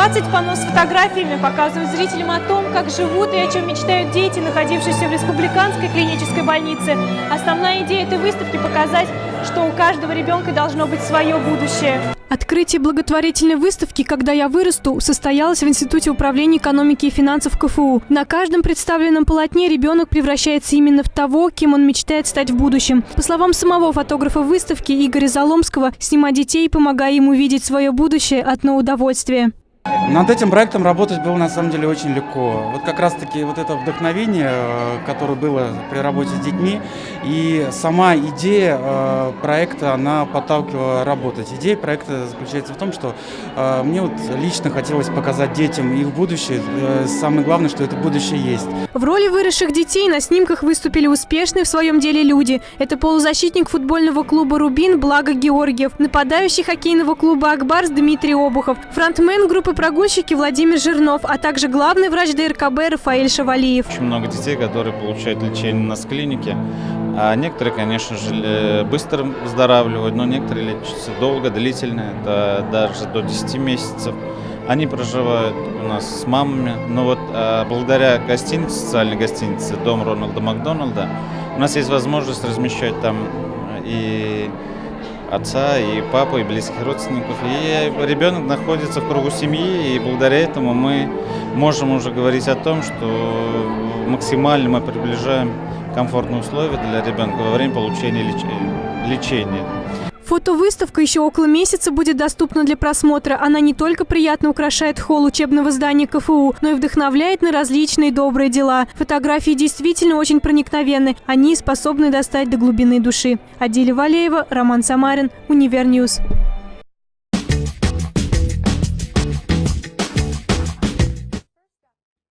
20 панно с фотографиями показывают зрителям о том, как живут и о чем мечтают дети, находившиеся в республиканской клинической больнице. Основная идея этой выставки – показать, что у каждого ребенка должно быть свое будущее. Открытие благотворительной выставки «Когда я вырасту» состоялось в Институте управления экономики и финансов КФУ. На каждом представленном полотне ребенок превращается именно в того, кем он мечтает стать в будущем. По словам самого фотографа выставки Игоря Заломского, снимать детей, помогая им увидеть свое будущее, одно удовольствие. Над этим проектом работать было на самом деле очень легко. Вот как раз таки вот это вдохновение, э, которое было при работе с детьми, и сама идея э, проекта, она подталкивала работать. Идея проекта заключается в том, что э, мне вот лично хотелось показать детям их будущее. Самое главное, что это будущее есть. В роли выросших детей на снимках выступили успешные в своем деле люди. Это полузащитник футбольного клуба «Рубин» Благо Георгиев, нападающий хоккейного клуба «Акбарс» Дмитрий Обухов, фронтмен группы группы прогульщики Владимир Жирнов, а также главный врач ДРКБ Рафаэль Шавалиев. Очень много детей, которые получают лечение у нас в клинике. А некоторые, конечно же, быстро выздоравливают, но некоторые лечатся долго, длительно, это даже до 10 месяцев. Они проживают у нас с мамами, но вот а, благодаря гостинице, социальной гостинице Дом Рональда Макдональда, у нас есть возможность размещать там и отца, и папу, и близких родственников. И ребенок находится в кругу семьи, и благодаря этому мы можем уже говорить о том, что максимально мы приближаем комфортные условия для ребенка во время получения лечения. Фотовыставка еще около месяца будет доступна для просмотра. Она не только приятно украшает холл учебного здания КФУ, но и вдохновляет на различные добрые дела. Фотографии действительно очень проникновенны. Они способны достать до глубины души. Адиля Валеева, Роман Самарин, Univer News.